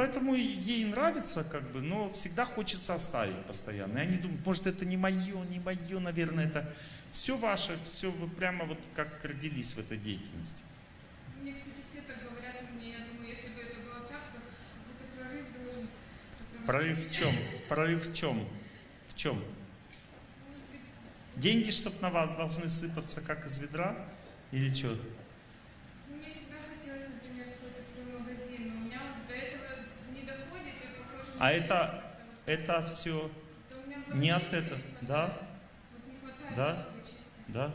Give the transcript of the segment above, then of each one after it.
поэтому ей нравится, как бы, но всегда хочется оставить постоянно. И они думают, может это не мое, не мое, наверное, это все ваше, все вы прямо вот как родились в этой деятельности. Мне, кстати, все так говорят мне, я думаю, если бы это было так, то это прорыв должен... Прорыв в чем? Прорыв в чем? В чем? Деньги, чтобы на вас должны сыпаться, как из ведра? Или что? мне всегда хотелось, например, какой-то свой магазин, но у меня вот до этого не доходит, я похожа на... А это, это все не от этого, да? Да? Да.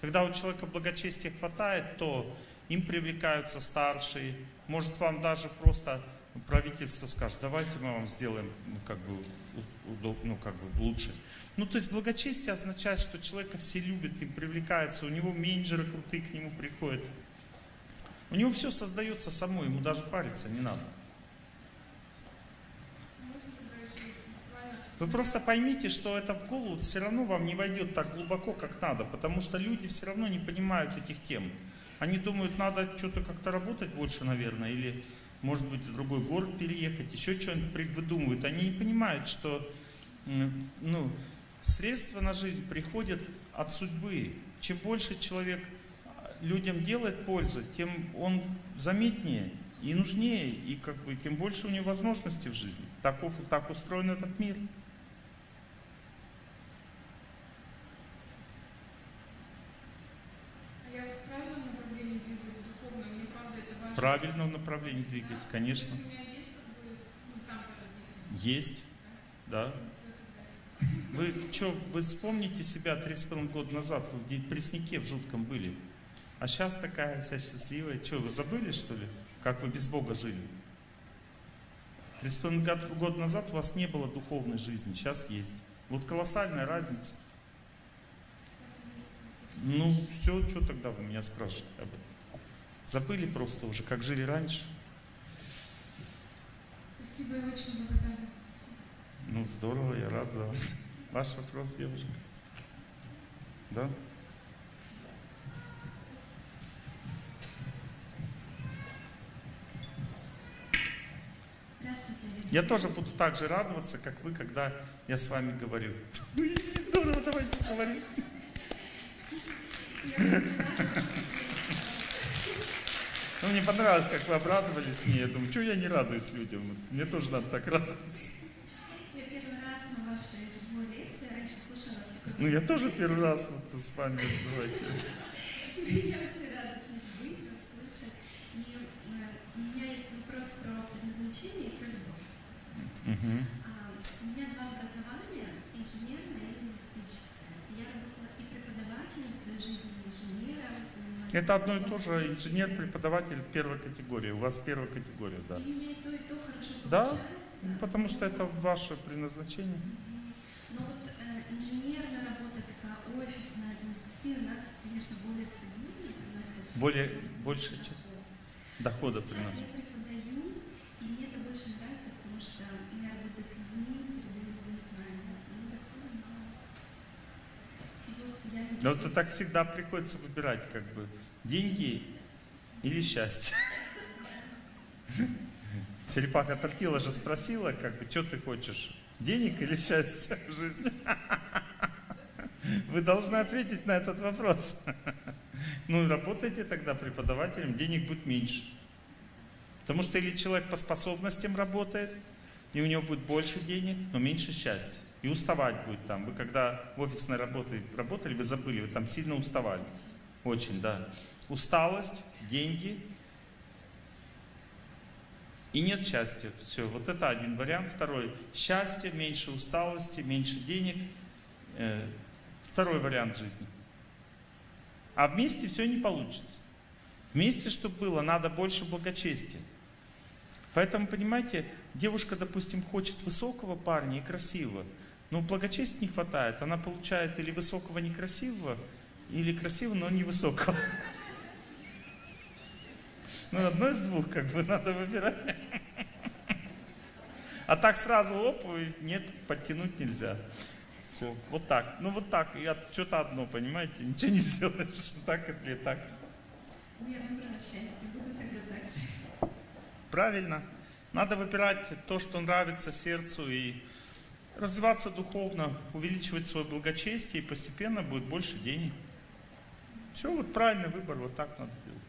Когда у человека благочестия хватает, то им привлекаются старшие. Может вам даже просто правительство скажет, давайте мы вам сделаем ну, как бы, у- удоб- ну, как бы лучше. Ну, то есть благочестие означает, что человека все любят, им привлекаются, у него менеджеры крутые к нему приходят. У него все создается само, ему даже париться не надо. Можно тогда еще буквально... Вы просто поймите, что это в голову все равно вам не войдет так глубоко, как надо, потому что люди все равно не понимают этих тем. Они думают, надо что-то как-то работать больше, наверное, или, может быть, в другой город переехать, еще что-нибудь выдумывают. Они не понимают, что ну, средства на жизнь приходят от судьбы. Чем больше человек а, людям делает пользы, тем он заметнее и нужнее, и как бы тем больше у него возможностей в жизни. Таков, так устроен этот мир. А я вот в правильном направлении двигаюсь, духовно, мне правда это важно. В правильном направлении двигаться, конечно. Есть да. Вы что, вы вспомните себя три с половиной года назад, вы в пресняке в жутком были. А сейчас такая вся счастливая. Что, вы забыли, что ли, как вы без Бога жили? Три с половиной год- года назад у вас не было духовной жизни, сейчас есть. Вот колоссальная разница. Ну, все, что тогда вы меня спрашиваете об этом? Забыли просто уже, как жили раньше? Спасибо, я очень благодарна. Спасибо. Ну, здорово, я рад за вас. Ваш вопрос, девушка? Да? Я тоже буду так же радоваться, как вы, когда я с вами говорю. Ой, здорово, давайте поговорим. Ну, мне понравилось, как вы обрадовались мне. Я думаю, что я не радуюсь людям? Мне тоже надо так радоваться. Я первый раз на вашей живой лекции, раньше слушала Ну, я тоже первый раз вот с вами. Я очень рада быть, вас слышать. И э, у меня есть вопрос про предназначение и про любовь. А, у меня два образования, инженерное и лингвистическое. Это одно и то же. Инженер, преподаватель первой категории. У вас первая категория, да. И меня и то, и то хорошо Да, получается. Ну, Потому что это ваше предназначение. Но вот э, инженерная работа такая офисная, административная, она, конечно, более стабильная, приносит Более, больше, чем дохода приносит. я преподаю, и мне это больше нравится, потому что я работаю с людьми, передаю свои знания. Ну, дохода мало. И вот я Но это надеюсь- так всегда приходится выбирать, как бы, деньги или счастье. Черепаха Тортила же спросила, как бы, что ты хочешь, денег или счастья в жизни? Вы должны ответить на этот вопрос. Ну, работайте тогда преподавателем, денег будет меньше. Потому что или человек по способностям работает, и у него будет больше денег, но меньше счастья. И уставать будет там. Вы когда в офисной работе работали, вы забыли, вы там сильно уставали. Очень, да. Усталость, деньги и нет счастья. Все, вот это один вариант. Второй. Счастье, меньше усталости, меньше денег. Э, Второй вариант жизни. А вместе все не получится. Вместе, чтобы было, надо больше благочестия. Поэтому, понимаете, девушка, допустим, хочет высокого парня и красивого, но благочестия не хватает. Она получает или высокого некрасивого, или красивого, но невысокого. Ну, одно из двух, как бы, надо выбирать. А так сразу оп, нет, подтянуть нельзя. Все, вот так. Ну, вот так. Я что-то одно, понимаете, ничего не сделаешь. Так или так. Ну, я выбрала счастье, буду тогда же. Правильно. Надо выбирать то, что нравится сердцу и развиваться духовно, увеличивать свое благочестие, и постепенно будет больше денег. Все, вот правильный выбор, вот так надо делать.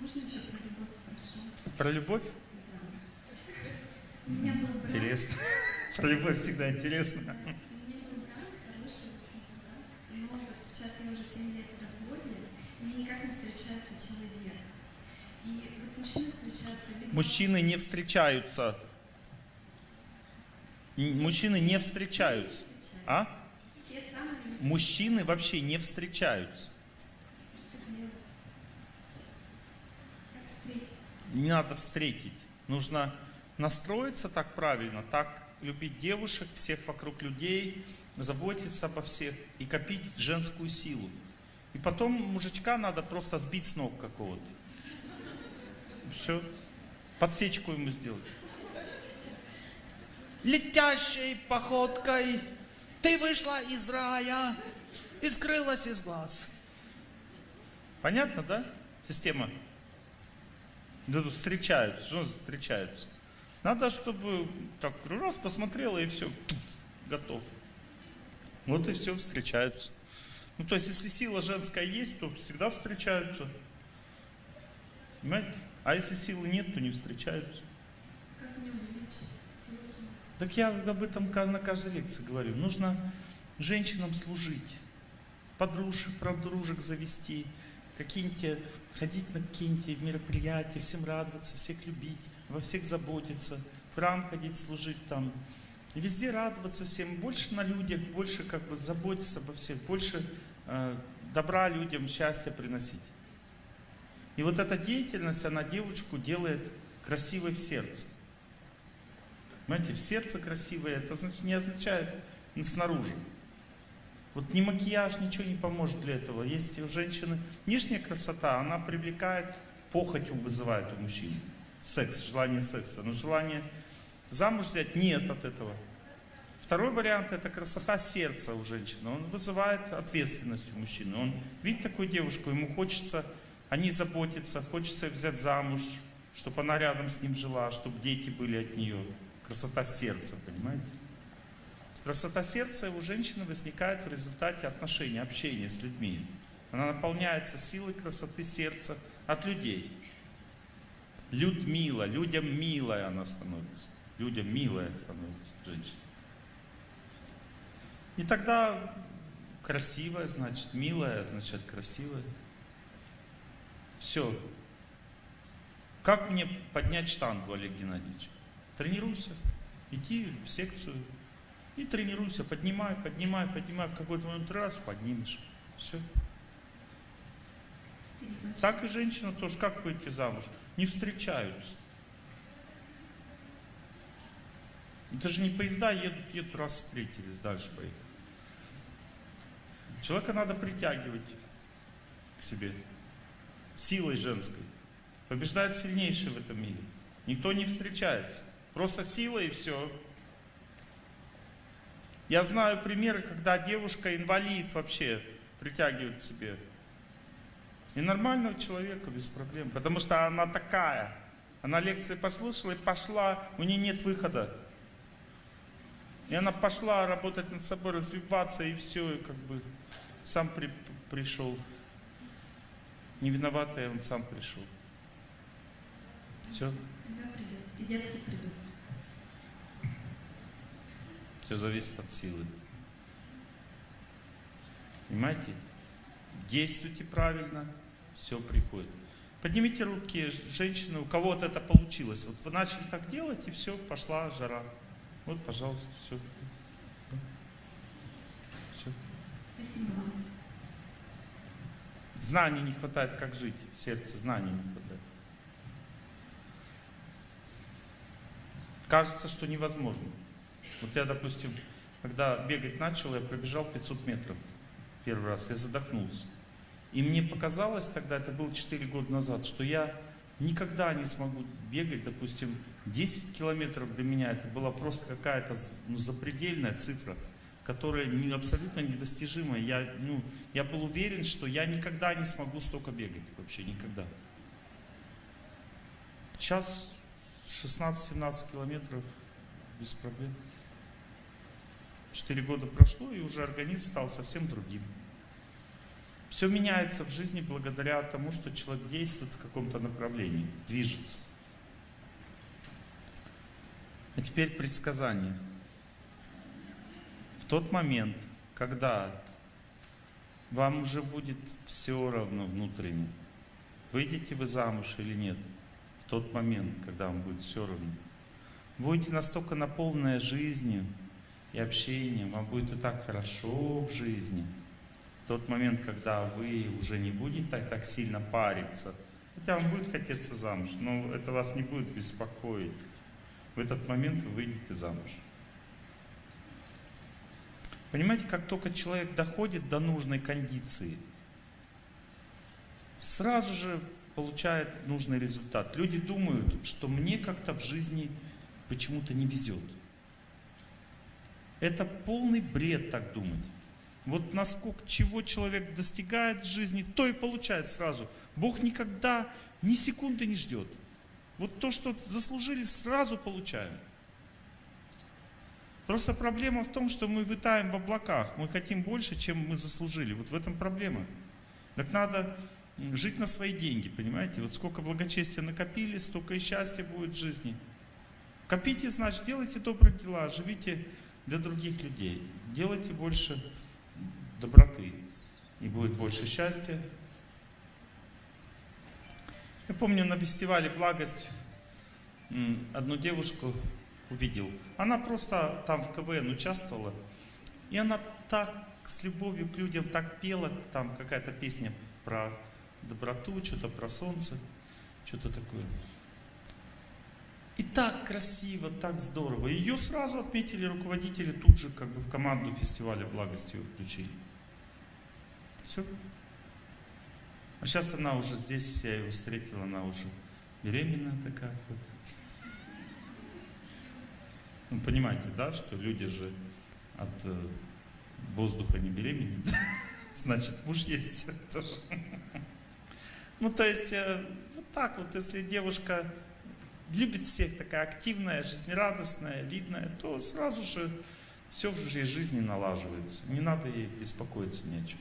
Можно еще про любовь спрошу? Про любовь? Да. Интересно. Про любовь всегда интересно. сейчас я уже 7 лет в разводе, и мне никак не встречается человек. И вот либо... Мужчины не встречаются. Мужчины не встречаются. А? Мужчины вообще не встречаются. Не надо встретить. Нужно настроиться так правильно, так любить девушек, всех вокруг людей, заботиться обо всех и копить женскую силу. И потом мужичка надо просто сбить с ног какого-то. Все. Подсечку ему сделать. Летящей походкой ты вышла из рая и скрылась из глаз. Понятно, да? Система. Ну, встречаются. Что встречаются? Надо, чтобы так раз посмотрела и все, готов. Вот и все, встречаются. Ну, то есть, если сила женская есть, то всегда встречаются. Понимаете? А если силы нет, то не встречаются. Как мне увеличить женскую? Так я об этом на каждой лекции говорю. Нужно женщинам служить, подружек, подружек завести, какие-нибудь, ходить на какие-нибудь мероприятия, всем радоваться, всех любить, во всех заботиться, в храм ходить, служить там. И везде радоваться всем, больше на людях, больше как бы заботиться обо всех, больше э, добра людям, счастья приносить. И вот эта деятельность, она девочку делает красивой в сердце. Понимаете, в сердце красивое, это значит, не означает снаружи. Вот ни макияж, ничего не поможет для этого. Есть у женщины внешняя красота, она привлекает, похотью вызывает у мужчин. Секс, желание секса. Но желание замуж взять нет от этого. Второй вариант это красота сердца у женщины. Он вызывает ответственность у мужчины. Он видит такую девушку, ему хочется о ней заботиться, хочется взять замуж, чтобы она рядом с ним жила, чтобы дети были от нее. Красота сердца, понимаете? Красота сердца у женщины возникает в результате отношений, общения с людьми. Она наполняется силой красоты сердца от людей. Людмила, людям милая она становится. Людям милая становится женщина. И тогда красивая, значит, милая, значит, красивая. Все. Как мне поднять штангу, Олег Геннадьевич? Тренируйся. Иди в секцию и тренируйся. Поднимай, поднимай, поднимай. В какой-то момент раз поднимешь. Все. Так и женщина тоже. Как выйти замуж? Не встречаются. Это же не поезда едут, едут, раз встретились, дальше поехали. Человека надо притягивать к себе силой женской. Побеждает сильнейший в этом мире. Никто не встречается. Просто сила и все. Я знаю примеры, когда девушка инвалид вообще притягивает к себе. И нормального человека без проблем. Потому что она такая. Она лекции послушала и пошла, у нее нет выхода. И она пошла работать над собой, развиваться, и все, и как бы сам при- пришел. Не виноватый, он сам пришел. Все, все зависит от силы. Понимаете? Действуйте правильно, все приходит. Поднимите руки, женщины, у кого вот это получилось. Вот вы начали так делать, и все, пошла жара. Вот, пожалуйста, все. Все. Спасибо. Знаний не хватает, как жить. В сердце знаний не хватает. Кажется, что невозможно. Вот я, допустим, когда бегать начал, я пробежал 500 метров первый раз, я задохнулся. И мне показалось тогда, это было 4 года назад, что я никогда не смогу бегать, допустим, 10 километров для меня, это была просто какая-то ну, запредельная цифра, которая не, абсолютно недостижимая. Я, ну, я был уверен, что я никогда не смогу столько бегать, вообще никогда. Сейчас 16-17 километров без проблем. Четыре года прошло, и уже организм стал совсем другим. Все меняется в жизни благодаря тому, что человек действует в каком-то направлении, движется. А теперь предсказание. В тот момент, когда вам уже будет все равно внутренне, выйдете вы замуж или нет, в тот момент, когда вам будет все равно, будете настолько наполненная жизнью и общением, вам будет и так хорошо в жизни, в тот момент, когда вы уже не будете так, так сильно париться, хотя вам будет хотеться замуж, но это вас не будет беспокоить, в этот момент вы выйдете замуж. Понимаете, как только человек доходит до нужной кондиции, сразу же получает нужный результат. Люди думают, что мне как-то в жизни почему-то не везет. Это полный бред так думать. Вот насколько чего человек достигает в жизни, то и получает сразу. Бог никогда ни секунды не ждет. Вот то, что заслужили, сразу получаем. Просто проблема в том, что мы витаем в облаках. Мы хотим больше, чем мы заслужили. Вот в этом проблема. Так надо жить на свои деньги, понимаете? Вот сколько благочестия накопили, столько и счастья будет в жизни. Копите, значит, делайте добрые дела, живите для других людей. Делайте больше доброты, и будет больше счастья. Я помню на фестивале «Благость» одну девушку увидел. Она просто там в КВН участвовала, и она так с любовью к людям так пела, там какая-то песня про доброту, что-то про солнце, что-то такое. И так красиво, так здорово. Ее сразу отметили руководители, тут же как бы в команду фестиваля благости ее включили. Все. А сейчас она уже здесь, я ее встретила, она уже беременная такая вот. Ну, понимаете, да, что люди же от э, воздуха не беременеют. Значит, муж есть тоже. Ну, то есть, э, вот так вот, если девушка любит всех, такая активная, жизнерадостная, видная, то сразу же все в жизни налаживается. Не надо ей беспокоиться ни о чем.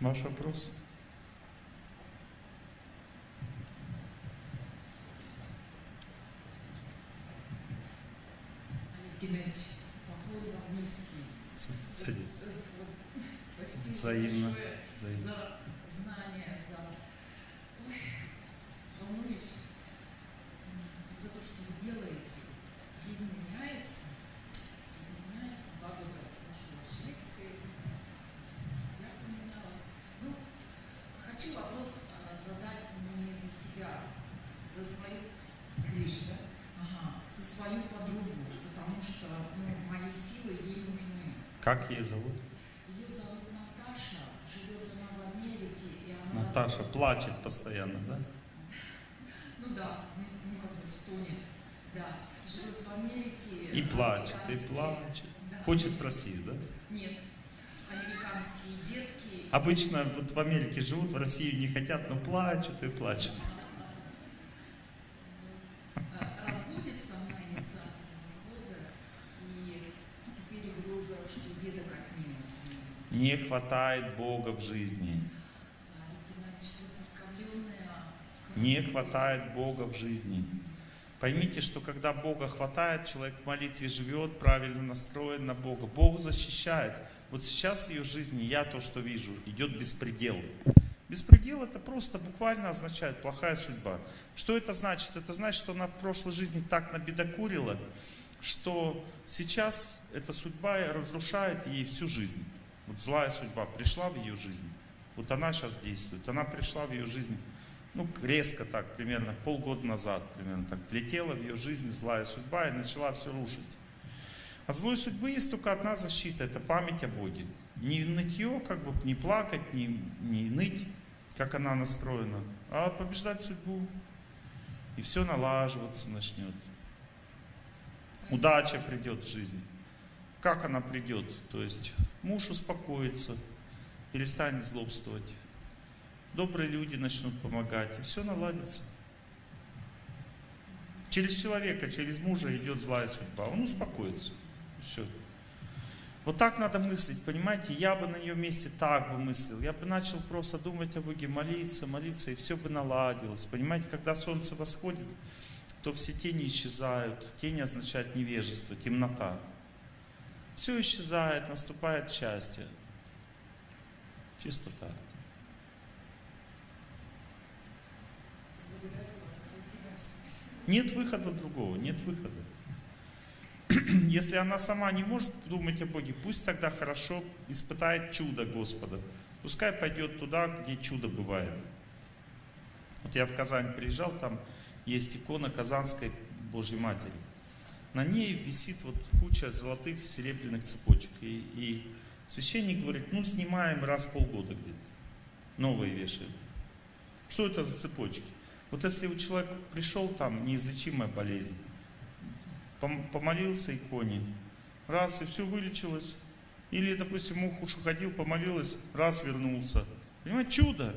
Ваш вопрос? Геннадьевич, поклон вам низкий. Садитесь. Взаимно. Взаимно. за знания, за... Ой, волнуюсь м, за то, что вы делаете. Жизнь меняется. Жизнь меняется. Два года слушаю ваши лекции. Я поменялась. Ну, хочу вопрос а, задать не за себя, за свою лишь, да? Ага, за свою подругу, потому что ну, мои силы ей нужны. Как ее зовут? Ее зовут Наташа, живет она в Америке, и она... Наташа разрушилась. плачет постоянно, да? Ну да, ну, как бы стонет. Да, живет в Америке. И плачет, и плачет. Да. Хочет в Россию, да? Нет, американские детки. Обычно вот в Америке живут, в Россию не хотят, но плачут и плачут. а, разводится она инициатором развода, и теперь угроза, что деток отнимут. Не хватает Бога в жизни. Не хватает Бога в жизни. Поймите, что когда Бога хватает, человек в молитве живет, правильно настроен на Бога. Бог защищает. Вот сейчас в ее жизни, я то, что вижу, идет беспредел. Беспредел это просто буквально означает плохая судьба. Что это значит? Это значит, что она в прошлой жизни так набедокурила, что сейчас эта судьба разрушает ей всю жизнь. Злая судьба пришла в ее жизнь. Вот она сейчас действует. Она пришла в ее жизнь ну, резко так, примерно полгода назад, примерно так, влетела в ее жизнь злая судьба и начала все рушить. От злой судьбы есть только одна защита, это память о Боге. Не нытье, как бы не плакать, не, не ныть, как она настроена, а побеждать судьбу. И все налаживаться начнет. Удача придет в жизнь. Как она придет? То есть муж успокоится, перестанет злобствовать, добрые люди начнут помогать, и все наладится. Через человека, через мужа идет злая судьба, он успокоится. Все. Вот так надо мыслить, понимаете? Я бы на ее месте так бы мыслил. Я бы начал просто думать о Боге, молиться, молиться, и все бы наладилось. Понимаете, когда солнце восходит, то все тени исчезают. Тени означает невежество, темнота. Все исчезает, наступает счастье. Чистота. Нет выхода другого, нет выхода. Если она сама не может думать о Боге, пусть тогда хорошо испытает чудо Господа. Пускай пойдет туда, где чудо бывает. Вот я в Казань приезжал, там есть икона Казанской Божьей Матери. На ней висит вот куча золотых серебряных цепочек. И, и священник говорит, ну снимаем раз в полгода где-то. Новые вешаем. Что это за цепочки? Вот если у человека пришел там неизлечимая болезнь, пом- помолился иконе, раз и все вылечилось. Или, допустим, муж уж ходил, помолилась, раз вернулся. Понимаете, чудо.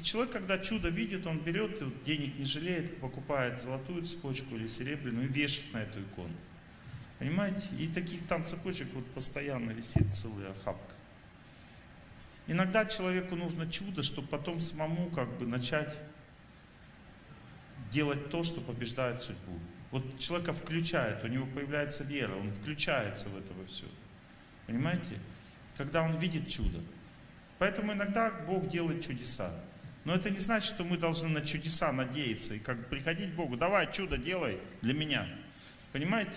И человек, когда чудо видит, он берет, денег не жалеет, покупает золотую цепочку или серебряную и вешает на эту икону. Понимаете? И таких там цепочек вот постоянно висит целая охапка. Иногда человеку нужно чудо, чтобы потом самому как бы начать делать то, что побеждает судьбу. Вот человека включает, у него появляется вера, он включается в это во все. Понимаете? Когда он видит чудо. Поэтому иногда Бог делает чудеса. Но это не значит, что мы должны на чудеса надеяться и как бы приходить к Богу. Давай, чудо делай для меня. Понимаете?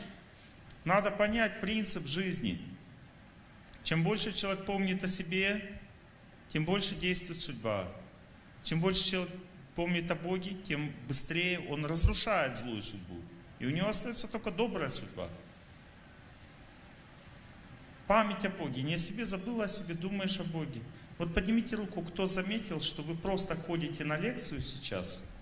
Надо понять принцип жизни. Чем больше человек помнит о себе, тем больше действует судьба. Чем больше человек помнит о Боге, тем быстрее он разрушает злую судьбу. И у него остается только добрая судьба. Память о Боге. Не о себе забыл, а о себе думаешь о Боге. Вот поднимите руку, кто заметил, что вы просто ходите на лекцию сейчас,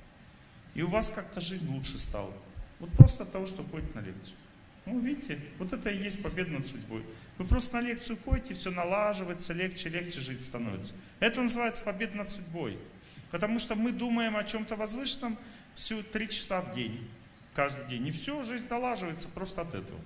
и у вас как-то жизнь лучше стала. Вот просто от того, что ходите на лекцию. Ну, видите, вот это и есть победа над судьбой. Вы просто на лекцию ходите, все налаживается, легче, легче жить становится. Это называется победа над судьбой. Потому что мы думаем о чем-то возвышенном всю три часа в день, каждый день. И все, жизнь налаживается просто от этого.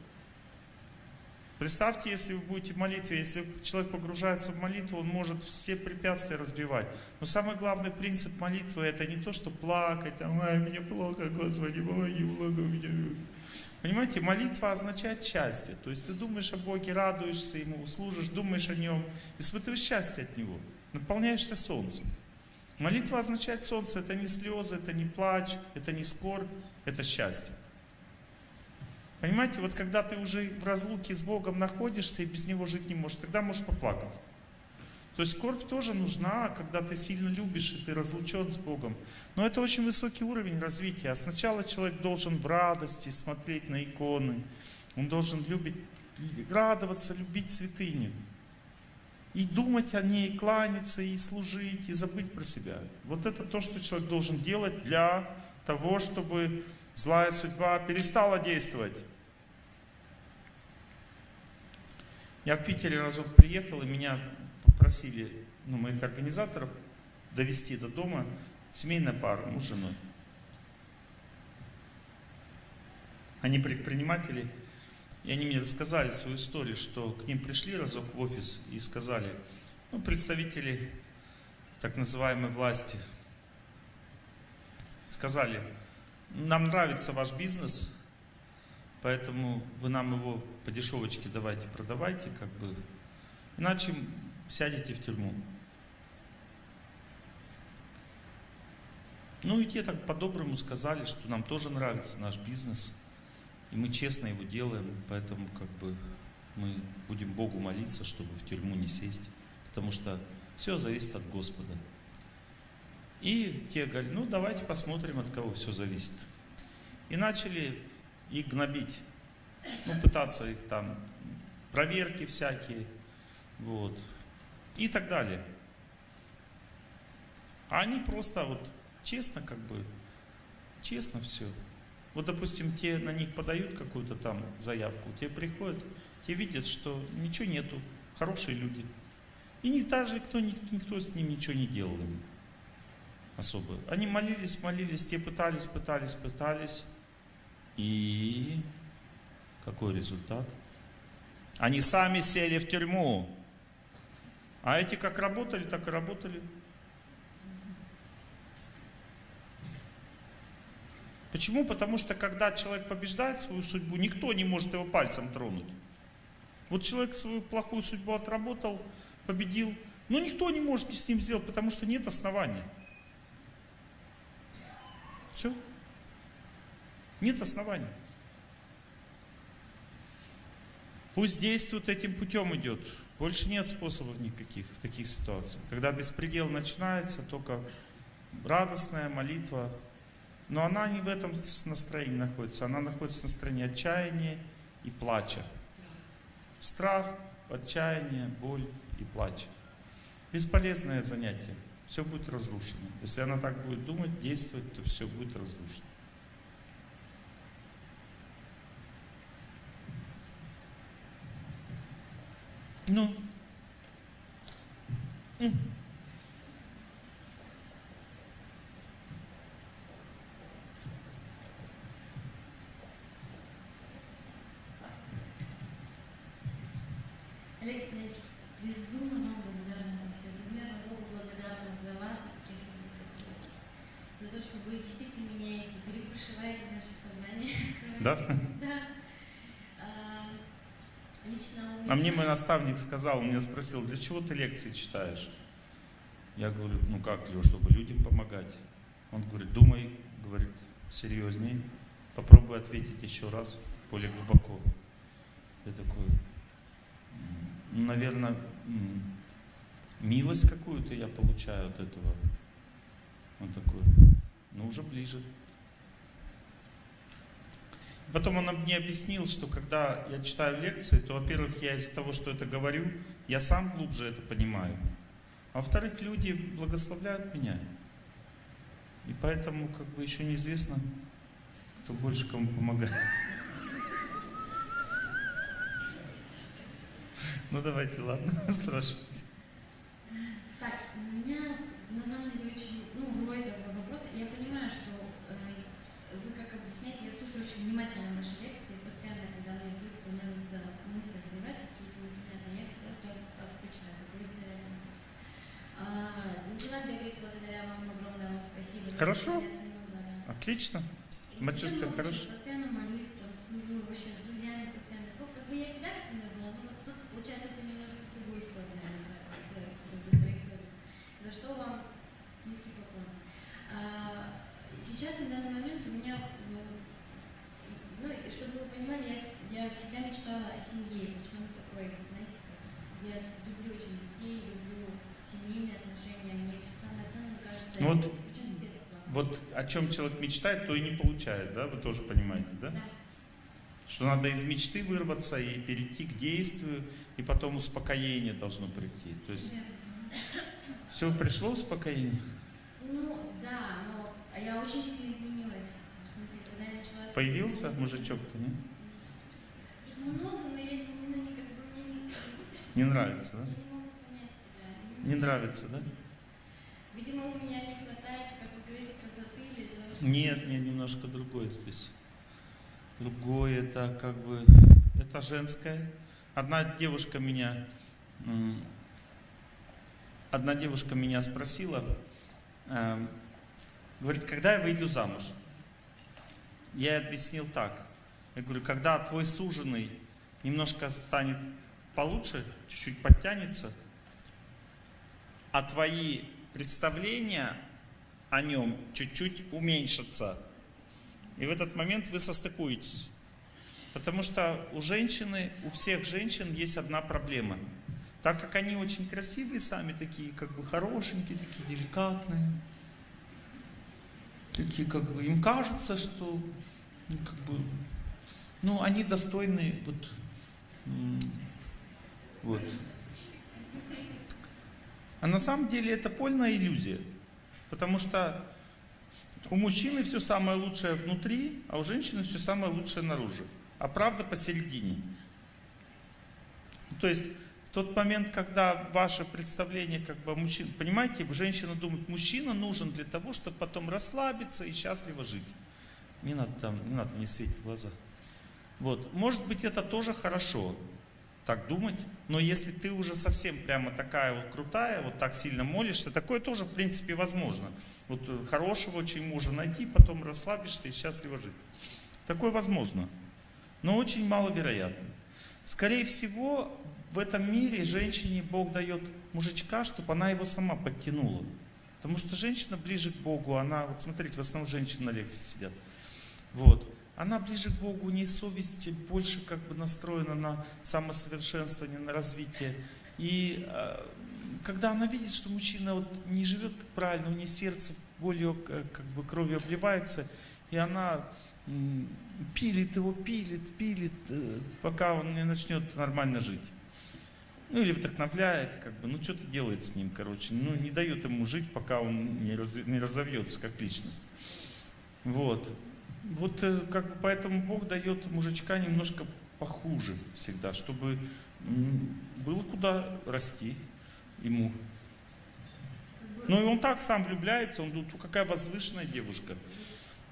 Представьте, если вы будете в молитве, если человек погружается в молитву, он может все препятствия разбивать. Но самый главный принцип молитвы это не то, что плакать, ай, мне плохо, Господи, помоги, плохо меня. Понимаете, молитва означает счастье. То есть ты думаешь о Боге, радуешься Ему, служишь, думаешь о Нем, испытываешь счастье от Него, наполняешься солнцем. Молитва означает солнце, это не слезы, это не плач, это не скорбь, это счастье. Понимаете, вот когда ты уже в разлуке с Богом находишься и без Него жить не можешь, тогда можешь поплакать. То есть скорбь тоже нужна, когда ты сильно любишь и ты разлучен с Богом. Но это очень высокий уровень развития. А сначала человек должен в радости смотреть на иконы. Он должен любить, радоваться, любить святыню. И думать о ней, кланяться, и служить, и забыть про себя. Вот это то, что человек должен делать для того, чтобы злая судьба перестала действовать. Я в Питере разок приехал, и меня попросили, ну, моих организаторов, довести до дома семейная пара, муж с женой. Они предприниматели, и они мне рассказали свою историю, что к ним пришли разок в офис и сказали, ну, представители так называемой власти, сказали, нам нравится ваш бизнес, поэтому вы нам его по дешевочке давайте продавайте, как бы, иначе сядете в тюрьму. Ну и те так по-доброму сказали, что нам тоже нравится наш бизнес, и мы честно его делаем, поэтому как бы мы будем Богу молиться, чтобы в тюрьму не сесть, потому что все зависит от Господа. И те говорят, ну давайте посмотрим, от кого все зависит. И начали их гнобить, ну пытаться их там, проверки всякие, вот, и так далее. А они просто вот честно как бы, честно все. Вот, допустим, те на них подают какую-то там заявку, те приходят, те видят, что ничего нету, хорошие люди. И не даже никто, никто, никто с ним ничего не делал им. особо. Они молились, молились, те пытались, пытались, пытались. И какой результат? Они сами сели в тюрьму. А эти как работали, так и работали. Почему? Потому что когда человек побеждает свою судьбу, никто не может его пальцем тронуть. Вот человек свою плохую судьбу отработал, победил, но никто не может с ним сделать, потому что нет основания. Все. Нет оснований. Пусть действует этим путем идет. Больше нет способов никаких в таких ситуациях. Когда беспредел начинается, только радостная молитва. Но она не в этом настроении находится. Она находится в настроении отчаяния и плача. Страх, отчаяние, боль и плач. Бесполезное занятие. Все будет разрушено. Если она так будет думать, действовать, то все будет разрушено. Ну. Олег Николаевич, безумно вам благодарна за все. Безмерно Богу благодарна за вас и. За то, что вы действительно меняете, перепрошиваете наше сознание. Да? Да. А, Лично у меня... А мне мой наставник сказал, он меня спросил, для чего ты лекции читаешь? Я говорю, ну как, Леш, чтобы людям помогать. Он говорит, думай, говорит, серьезней, попробуй ответить еще раз, более глубоко. Я такой, «М, ну, наверное, милость какую-то я получаю от этого. Он такой, ну уже ближе. Потом он мне объяснил, что когда я читаю лекции, то, во-первых, я из-за того, что это говорю, я сам глубже это понимаю. А во-вторых, люди благословляют меня. И поэтому как бы еще неизвестно, кто больше кому помогает. Ну давайте, ладно, спрашивайте. Так, у меня на самом деле очень, ну, рой такой вопрос. Я понимаю, что э, вы как объясняете, я слушаю очень внимательно ваши лекции, постоянно, когда мне вдруг становится мысли возникают какие-то непонятные, я всегда сразу вас включаю, как вы советуете. А, начала бегать благодаря вам, огромное вам спасибо. Я Хорошо. очень оценила, да. Отлично. И Самочувствие причем, ну, хорошо? Постоянно молюсь, там, служу, вообще с друзьями постоянно. Ну, как бы я всегда активная была, но вот тут получается совсем немножко в другую сторону, наверное, с как бы, траекторией. За что вам низкий поклон. А, сейчас, на данный момент, у меня, и- ну, чтобы вы понимали, я, я всегда мечтала о семье, почему такой, знаете, как, я люблю очень детей, люблю семейные отношения, мне самое ценное кажется, Ну вот. Вот о чем человек мечтает, то и не получает, да? Вы тоже понимаете, да? Да. Что надо из мечты вырваться и перейти к действию, и потом успокоение должно прийти. То есть все пришло успокоение? Ну, да, но я очень сильно изменилась. В смысле, когда я начала... Появился мужичок, не? Их много, но я не, ну, как бы мне не, Не нравится, я да? не могу понять себя. Не нравится, да? Видимо, у меня не хватает, как вы говорите, красоты или что- Нет, нет, немножко другое здесь. Другое, это как бы, это женское. Одна девушка меня, одна девушка меня спросила, эм, говорит, когда я выйду замуж? Я ей объяснил так. Я говорю, когда твой суженый немножко станет получше, чуть-чуть подтянется, а твои представления о нем чуть-чуть уменьшатся. И в этот момент вы состыкуетесь. Потому что у женщины, у всех женщин есть одна проблема. Так как они очень красивые сами, такие как бы хорошенькие, такие деликатные, такие как бы, им кажется, что ну, как бы, ну, они достойны вот, вот. А на самом деле это полная иллюзия. Потому что у мужчины все самое лучшее внутри, а у женщины все самое лучшее наружу. А правда посередине. То есть в тот момент, когда ваше представление как бы о мужчине, понимаете, женщина думает, мужчина нужен для того, чтобы потом расслабиться и счастливо жить. Не надо там, не надо мне светить в глаза. Вот, может быть, это тоже хорошо, так думать, но если ты уже совсем прямо такая вот крутая, вот так сильно молишься, такое тоже в принципе возможно. Вот э, хорошего очень мужа найти, потом расслабишься и счастливо жить. Такое возможно, но очень маловероятно. Скорее всего, в этом мире женщине Бог дает мужичка, чтобы она его сама подтянула. Потому что женщина ближе к Богу, она, вот смотрите, в основном женщины на лекции сидят. Вот. Она ближе к Богу, у нее совесть больше как бы настроена на самосовершенствование, на развитие. И э, когда она видит, что мужчина вот не живет правильно, у нее сердце болью, э, как бы кровью обливается, и она пилит его, пилит, пилит, э, пока он не начнет нормально жить. Ну или вдохновляет, как бы, ну что-то делает с ним, короче, ну не дает ему жить, пока он не разовьется как личность. Вот. Вот э, как бы поэтому Бог дает мужичка немножко похуже всегда, чтобы было куда расти ему. Ну и он так сам влюбляется, он думает, «Ну, какая возвышенная девушка,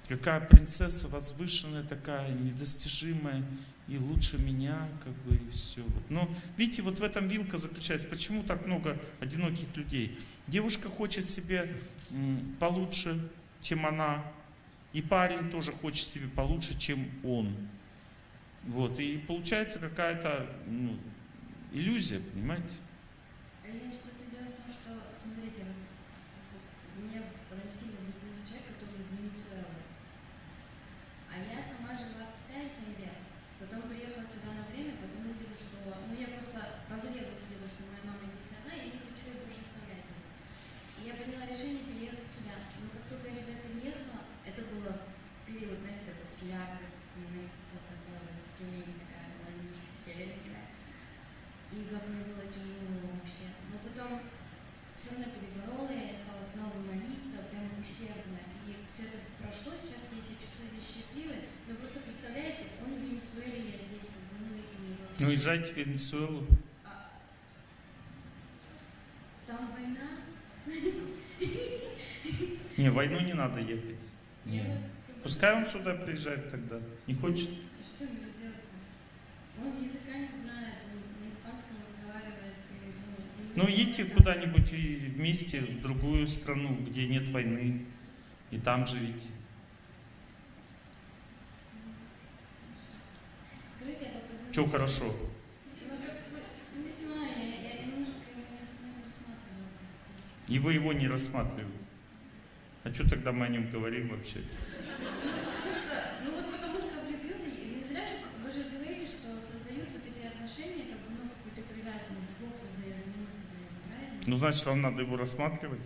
какая принцесса возвышенная такая, недостижимая, и лучше меня, как бы, и все. Но видите, вот в этом вилка заключается, почему так много одиноких людей. Девушка хочет себе получше, чем она, и парень тоже хочет себе получше, чем он. Вот, и получается какая-то ну, иллюзия, понимаете? Ильич, просто дело в том, что, смотрите, вот мне прям сильно влюбился человек, который из Венесуэлы. А я сама жила в Китае 7 лет. Потом приехала сюда на время, потом увидела, что... Ну, я просто прозрела, увидела, что моя мама здесь одна, и я не хочу ее больше оставлять здесь. И я приняла решение переехать сюда. Но как только я сюда переехала, это было период, знаете, такой слякостный, вот такой вот тюмень такая, была немножко селенькая. И как мне было тяжело вообще. Но потом все равно переборола, я стала снова молиться, прям усердно. И все это прошло, сейчас я себя чувствую здесь счастливой. Но просто представляете, он в Венесуэле, я здесь как бы, ну и не. Ну, езжайте в Венесуэлу. А, там война. Не, в войну не надо ехать. Не. бы- Пускай он сюда приезжает тогда. Не хочет? Что мне сделать-то? Он языка не знает, он на испанском разговаривает. и, ну, Ну, едьте знаю. куда-нибудь и вместе в другую страну, где нет войны, и там живите. Скажите, а по Че предыдущему- хорошо? Ну, как бы, не знаю, я, я немножко его не, не рассматривала. Как здесь. И вы его не рассматриваете. А что тогда мы о нем говорим вообще? Ну, что, вот потому что влюбился, не зря же, вы же говорите, что создают вот эти отношения, как бы, ну, какую-то привязанность, Бог создает, не мы создаем, правильно? Ну, значит, вам надо его рассматривать.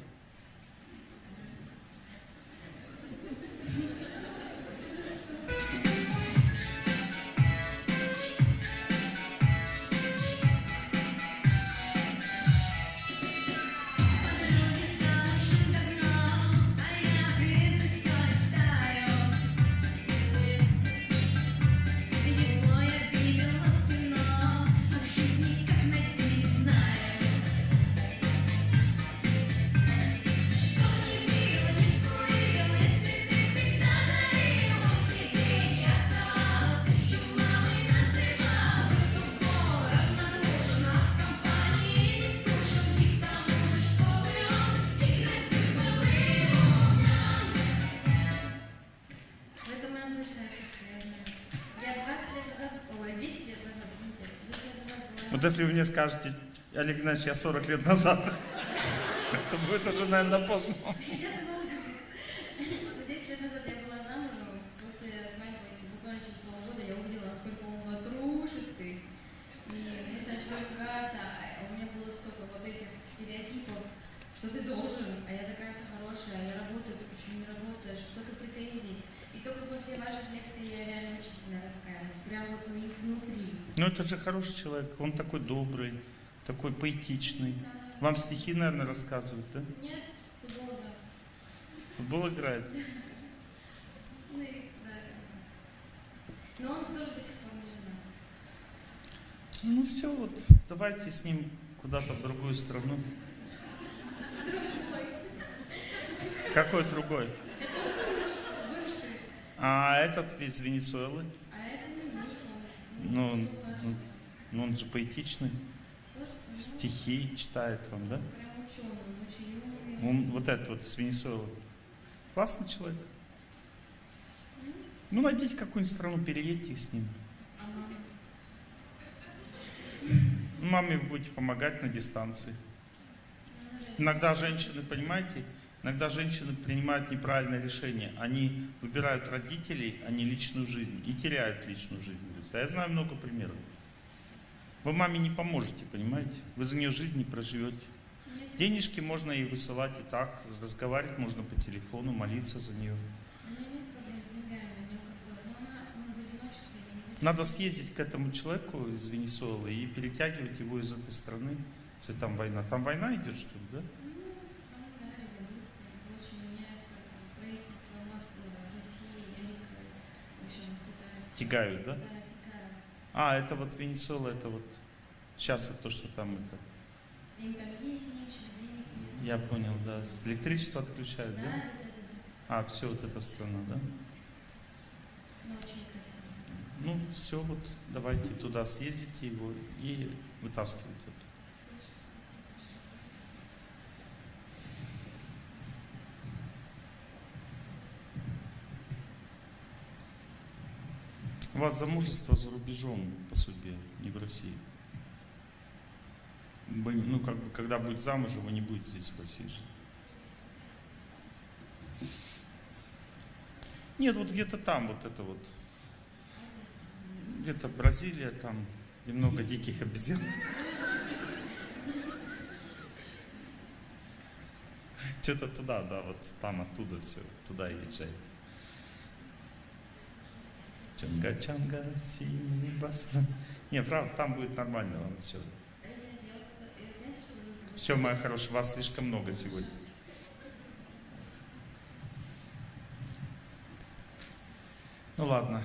Если вы мне скажете, Олег Геннадьевич, я 40 лет назад, то будет уже, наверное, поздно. Я сама удивилась. 10 лет назад я была замужем, после свадьбы, буквально через полгода я увидела, насколько он ватрушистый. И мы начали ругаться, а у меня было столько вот этих стереотипов, что ты должен, а я такая вся хорошая, а я работаю, ты почему не работаешь, столько претензий. И только после ваших лекций я реально очень сильно раскаялась, прям вот у них Ну, это же хороший человек, он такой добрый, такой поэтичный. Вам стихи, наверное, рассказывают, да? Нет, футбол играл. Футбол играет. Ну. Но он тоже до сих пор не женат. Ну все, вот давайте с ним куда-то в другую страну. Какой другой? Бывший. А этот из Венесуэлы? А это не бывший. Ну, ну, он же поэтичный, стихи читает вам, да? Он вот этот вот из Венесуэлы. Классный человек. Ну, найдите какую-нибудь страну, переедьте с ним. Маме вы будете помогать на дистанции. Иногда женщины, понимаете, иногда женщины принимают неправильное решение. Они выбирают родителей, а не личную жизнь. И теряют личную жизнь. А я знаю много примеров. Вы маме не поможете, понимаете? Вы за нее жизнь не проживете. Денежки можно ей высылать и так, разговаривать можно по телефону, молиться за нее. Надо съездить к этому человеку из Венесуэлы и перетягивать его из этой страны, если там война. Там война идет, что ли, да? Тягают, да? Да. А, это вот Венесуэла, это вот сейчас вот то, что там это. Я понял, да. Электричество отключают, Да, А, все, вот эта страна, да? Ну, все, вот давайте туда съездите его и вытаскивайте. Вас замужество за рубежом по судьбе, не в России. Вы, ну, как бы, когда будет замужем, вы не будете здесь в России жить. Нет, вот где-то там, вот это вот. Где-то Бразилия, там немного диких обезьян. Что-то туда, да, вот там оттуда все, туда езжайте. Чанга-чанга, синий басан. Не, правда, там будет нормально вам все. Все, моя хорошая, вас слишком много сегодня. Ну ладно,